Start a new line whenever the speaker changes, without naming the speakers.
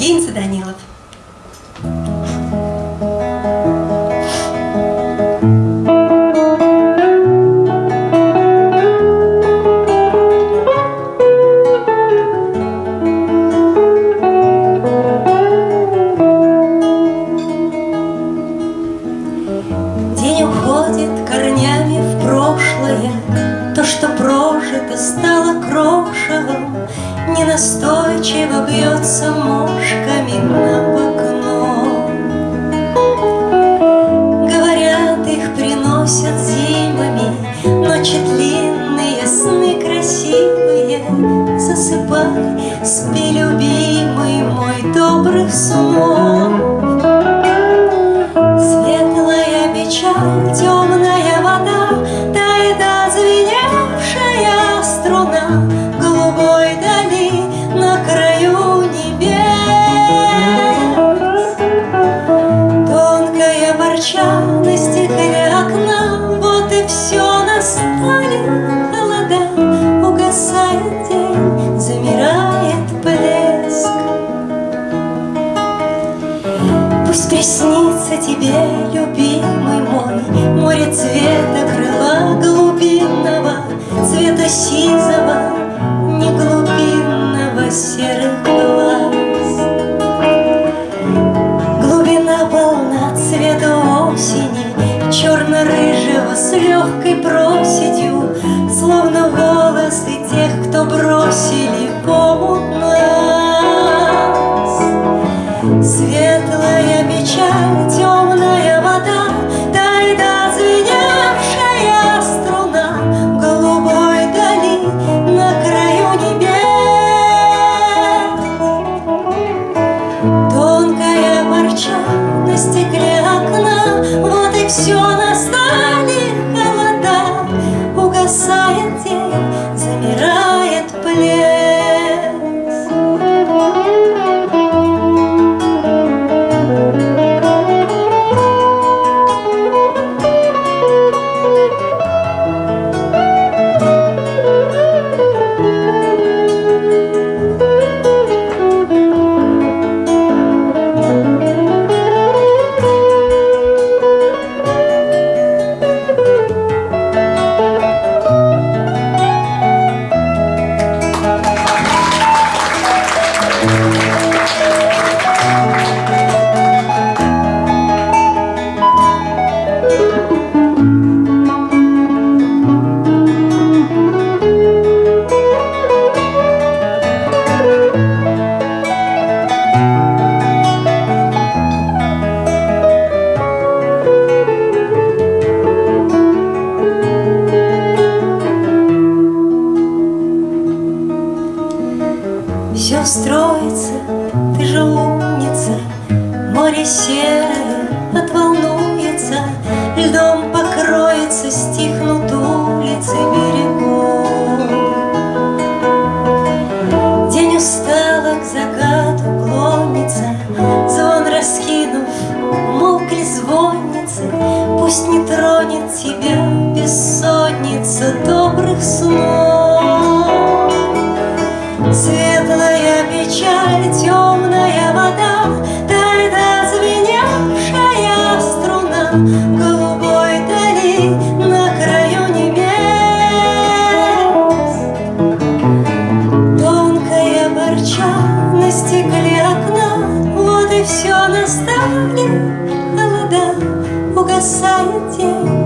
Гинца Данилов. День уходит корнями в прошлое, То, что прожито, стало крошевом, Ненастойчиво бьется мошками на окно. Говорят, их приносят зимами, Ночи длинные, сны красивые. Засыпай, спи, любимый мой, добрых снов. Светлая печаль, Пусть приснится тебе, любимый мой, Море цвета крыла глубинного, Цвета сизого, не глубинного серых глаз. Глубина полна цвета осени, Черно-рыжего с легкой проседью, Словно волосы тех, кто бросили в Все строится, ты же умница, Море серое отволнуется, Льдом покроется, стихнут улицы берегов. День устало к закату клонится, Звон раскинув, молкли звонницы, Пусть не тронет тебя бессонница добрых снов. Светлая печаль, темная вода, Тает звеневшая струна Голубой дали на краю небес. Тонкая борча на стекле окна, Вот и все настали холода, Угасает день,